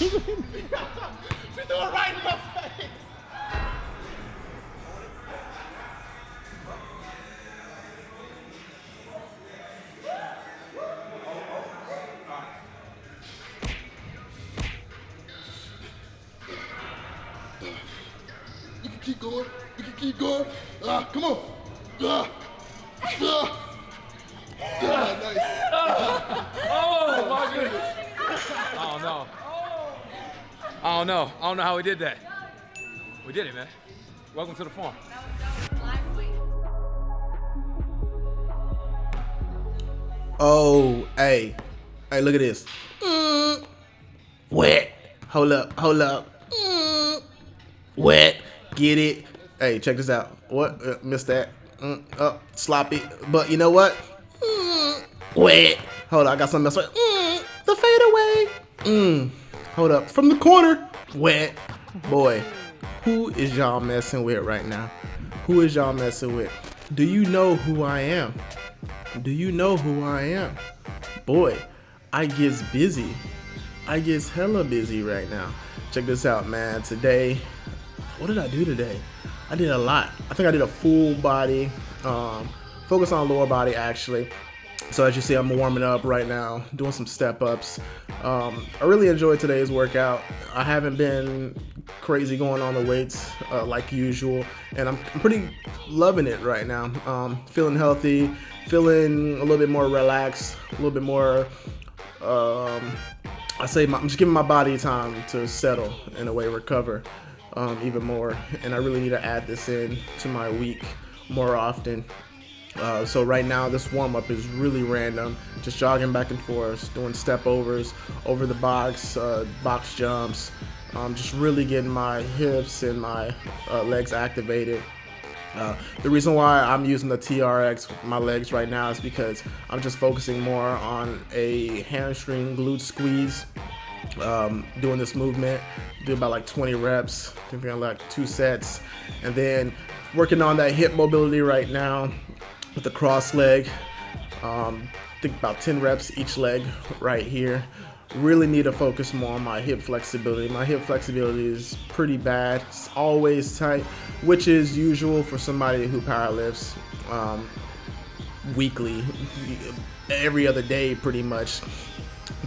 she threw it right in my face. You can keep going. You can keep going. Ah, come on. Ah. Ah. I don't know. I don't know how we did that. We did it, man. Welcome to the farm. Oh, hey. Hey, look at this. Mm. Wet. Hold up, hold up. Mm. Wet. Get it. Hey, check this out. What? Uh, missed that. Mm. Oh, sloppy. But you know what? Mm. Wet. Hold up, I got something else. Mm. The fadeaway. Mm. Hold up. From the corner. Wet. Boy, who is y'all messing with right now? Who is y'all messing with? Do you know who I am? Do you know who I am? Boy, I gets busy. I gets hella busy right now. Check this out, man. Today, what did I do today? I did a lot. I think I did a full body, um, focus on lower body actually. So as you see, I'm warming up right now, doing some step ups. Um, I really enjoyed today's workout. I haven't been crazy going on the weights uh, like usual, and I'm, pretty loving it right now. Um, feeling healthy, feeling a little bit more relaxed, a little bit more. Um, I say my, I'm just giving my body time to settle in a way, recover um, even more, and I really need to add this in to my week more often. Uh, so right now this warm up is really random, just jogging back and forth, doing step overs, over the box, uh, box jumps, um, just really getting my hips and my uh, legs activated. Uh, the reason why I'm using the TRX with my legs right now is because I'm just focusing more on a hamstring glute squeeze. Um, doing this movement, do about like 20 reps, doing like two sets, and then working on that hip mobility right now with the cross leg. Um, think about 10 reps each leg right here. Really need to focus more on my hip flexibility. My hip flexibility is pretty bad. It's always tight, which is usual for somebody who powerlifts um, weekly, every other day pretty much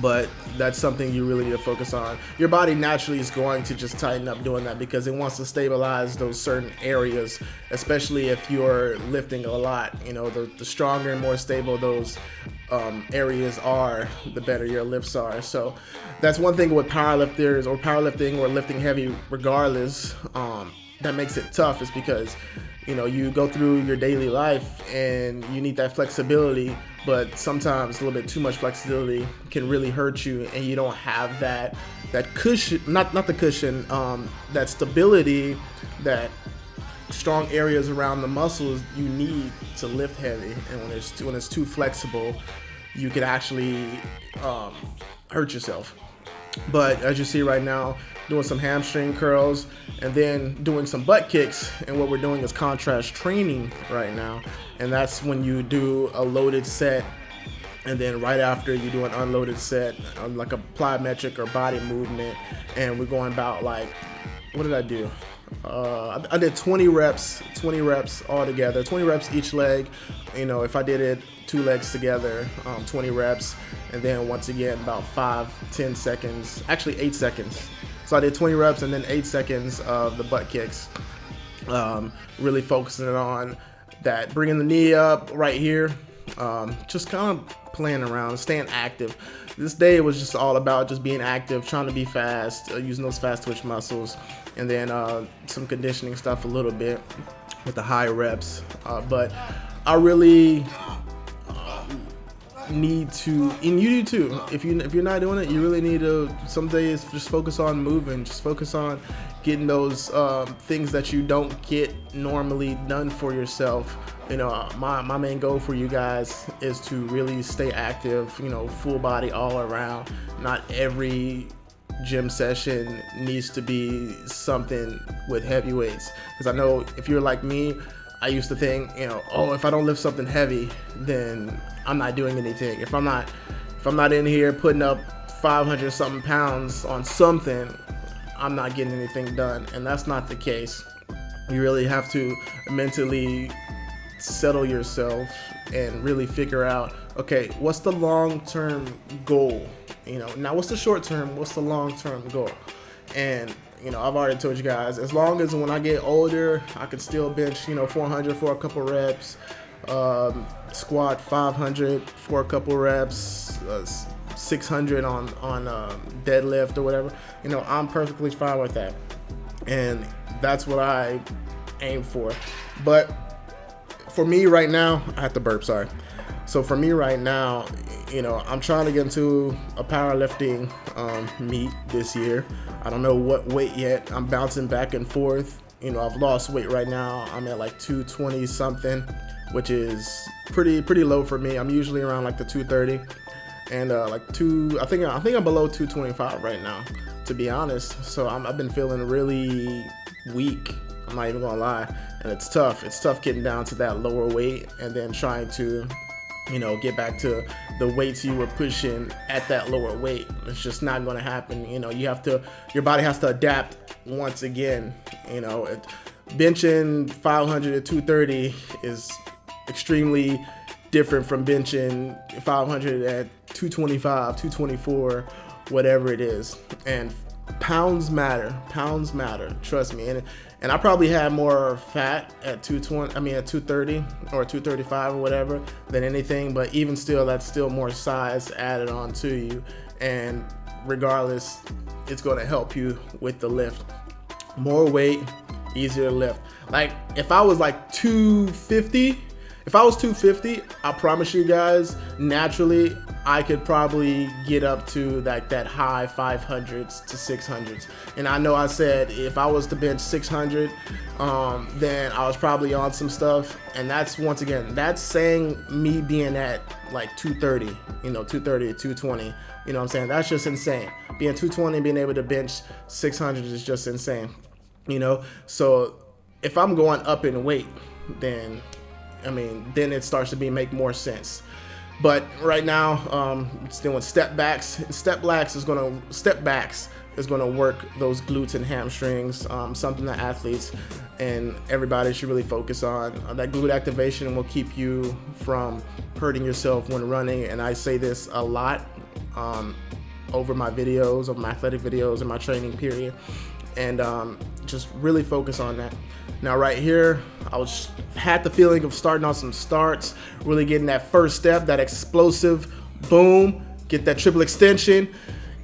but that's something you really need to focus on. Your body naturally is going to just tighten up doing that because it wants to stabilize those certain areas, especially if you're lifting a lot. You know, the, the stronger and more stable those um, areas are, the better your lifts are. So that's one thing with powerlifters or powerlifting or lifting heavy regardless um, that makes it tough is because you know you go through your daily life and you need that flexibility but sometimes a little bit too much flexibility can really hurt you and you don't have that that cushion not not the cushion um, that stability that strong areas around the muscles you need to lift heavy. And when it's too, when it's too flexible you can actually um, hurt yourself. But as you see right now doing some hamstring curls and then doing some butt kicks. And what we're doing is contrast training right now. And that's when you do a loaded set and then right after you do an unloaded set like a plyometric or body movement. And we're going about like what did I do? Uh, I, did 20 reps 20 reps all together 20 reps each leg. You know if I did it two legs together um, 20 reps. And then once again about five 10 seconds actually eight seconds so I did 20 reps and then eight seconds of the butt kicks um, really focusing on that bringing the knee up right here um, just kind of playing around staying active. This day was just all about just being active trying to be fast uh, using those fast twitch muscles and then uh, some conditioning stuff a little bit with the high reps uh, but I really need to and you do too. If you if you're not doing it you really need to some days just focus on moving. Just focus on getting those um, things that you don't get normally done for yourself. You know my, my main goal for you guys is to really stay active you know full body all around. Not every gym session needs to be something with heavy weights because i know if you're like me I used to think, you know, oh, if I don't lift something heavy, then I'm not doing anything. If I'm not, if I'm not in here putting up 500 something pounds on something, I'm not getting anything done. And that's not the case. You really have to mentally settle yourself and really figure out okay, what's the long term goal? You know, now what's the short term? What's the long term goal? And you know, I've already told you guys, as long as when I get older, I can still bench, you know, 400 for a couple reps, um, squat 500 for a couple reps, uh, 600 on on um, deadlift or whatever. You know, I'm perfectly fine with that, and that's what I aim for. But for me right now, I have to burp. Sorry. So for me right now, you know, I'm trying to get into a powerlifting um, meet this year. I don't know what weight yet. I'm bouncing back and forth. You know, I've lost weight right now. I'm at like 220 something, which is pretty pretty low for me. I'm usually around like the 230 and uh, like two. I think I think I'm below 225 right now, to be honest. So i have been feeling really weak. I'm not even gonna lie, and it's tough. It's tough getting down to that lower weight and then trying to you know, get back to the weights you were pushing at that lower weight. It's just not going to happen. You know, you have to, your body has to adapt once again. You know, it, benching 500 to 230 is extremely different from benching 500 at 225, 224, whatever it is. And pounds matter. Pounds matter. Trust me. And and I probably had more fat at 220. I mean at 230 or 235 or whatever than anything. But even still, that's still more size added on to you. And regardless, it's going to help you with the lift. More weight, easier lift. Like if I was like 250 if I was 250, I promise you guys, naturally, I could probably get up to like that high 500s to 600s. And I know I said if I was to bench 600, um, then I was probably on some stuff. And that's once again, that's saying me being at like 230, you know, 230 220. You know what I'm saying? That's just insane. Being 220, being able to bench 600 is just insane. You know, so if I'm going up in weight, then I mean, then it starts to be make more sense. But right now, um, it's doing step backs. Step backs is gonna step backs is gonna work those glutes and hamstrings. Um, something that athletes and everybody should really focus on. Uh, that glute activation will keep you from hurting yourself when running. And I say this a lot um, over my videos, of my athletic videos, and my training period. And um, just really focus on that. Now right here, I was had the feeling of starting on some starts, really getting that first step, that explosive boom, get that triple extension,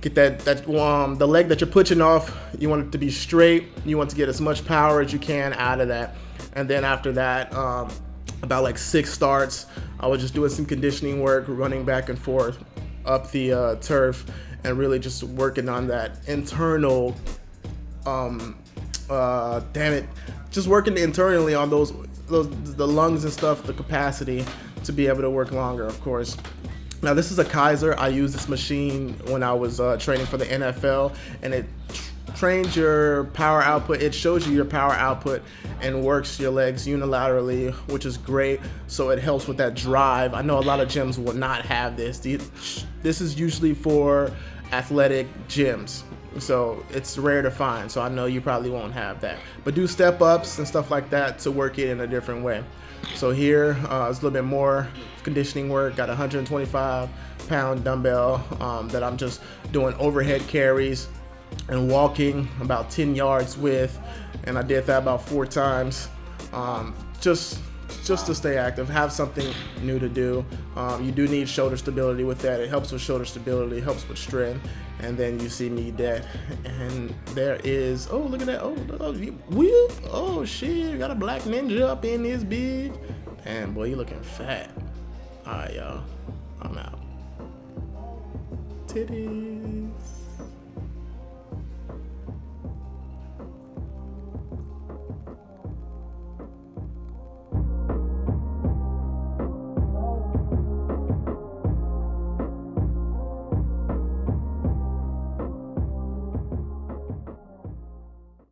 get that that um the leg that you're pushing off, you want it to be straight, you want to get as much power as you can out of that. And then after that, um, about like six starts, I was just doing some conditioning work, running back and forth up the uh, turf, and really just working on that internal um, uh, damn it, just working internally on those, those the lungs and stuff, the capacity to be able to work longer, of course. Now this is a Kaiser. I used this machine when I was uh, training for the NFL, and it trains your power output. It shows you your power output and works your legs unilaterally, which is great. So it helps with that drive. I know a lot of gyms will not have this. This is usually for athletic gyms. So it's rare to find. So I know you probably won't have that. But do step ups and stuff like that to work it in a different way. So here uh, it's a little bit more conditioning work. Got a 125 pound dumbbell um, that I'm just doing overhead carries and walking about 10 yards with. And I did that about four times. Um, just just to stay active, have something new to do. Um, you do need shoulder stability with that. It helps with shoulder stability, helps with strength. And then you see me dead. And there is, oh, look at that. Oh, oh, whoop. Oh, shit. Got a black ninja up in this big. And boy, you looking fat. All right, y'all. I'm out. Titties.